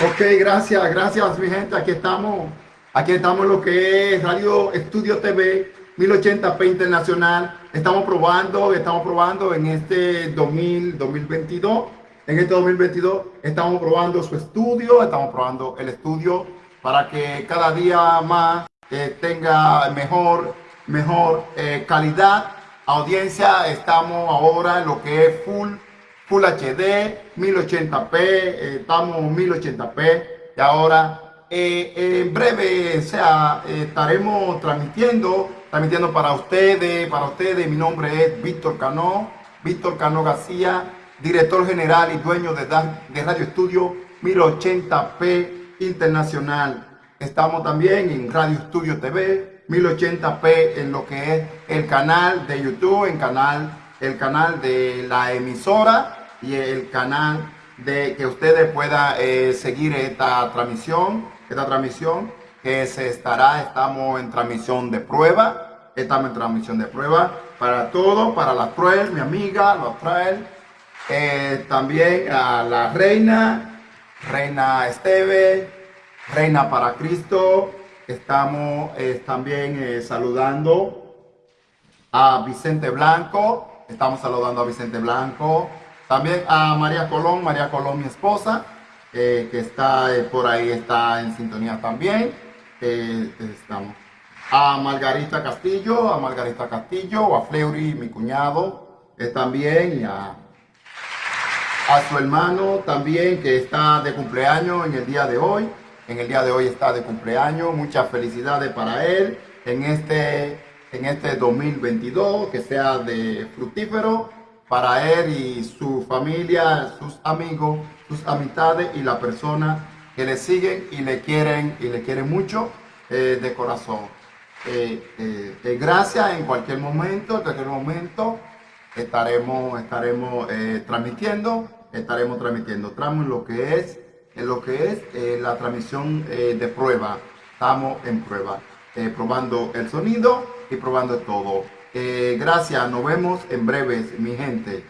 Ok, gracias, gracias mi gente. Aquí estamos, aquí estamos en lo que es Radio Estudio TV 1080p Internacional. Estamos probando, estamos probando en este 2000, 2022. En este 2022 estamos probando su estudio, estamos probando el estudio para que cada día más eh, tenga mejor, mejor eh, calidad. Audiencia, estamos ahora en lo que es full Full HD, 1080p, eh, estamos 1080p y ahora eh, en breve sea, estaremos transmitiendo, transmitiendo para ustedes, para ustedes, mi nombre es Víctor Cano, Víctor Cano García, director general y dueño de, de Radio Estudio 1080p Internacional. Estamos también en Radio Estudio TV 1080p en lo que es el canal de YouTube, en canal el canal de la emisora y el canal de que ustedes puedan eh, seguir esta transmisión, esta transmisión que se estará, estamos en transmisión de prueba, estamos en transmisión de prueba para todo, para la Truel, mi amiga, la Truel, eh, también a la reina, reina Esteve, reina para Cristo, estamos eh, también saludando a Vicente Blanco, Estamos saludando a Vicente Blanco. También a María Colón, María Colón, mi esposa, eh, que está eh, por ahí, está en sintonía también. Eh, estamos. A Margarita Castillo, a Margarita Castillo, a Fleury, mi cuñado, también, y a, a su hermano también, que está de cumpleaños en el día de hoy. En el día de hoy está de cumpleaños. Muchas felicidades para él en este en este 2022, que sea de fructífero para él y su familia, sus amigos, sus amistades y la persona que le siguen y le quieren y le quieren mucho eh, de corazón. Eh, eh, gracias en cualquier momento, en cualquier momento estaremos, estaremos transmitiendo, estaremos transmitiendo. Estamos en lo que es, en lo que es la transmisión de prueba. Estamos en prueba, probando el sonido y probando todo. Eh, gracias, nos vemos en breves, mi gente.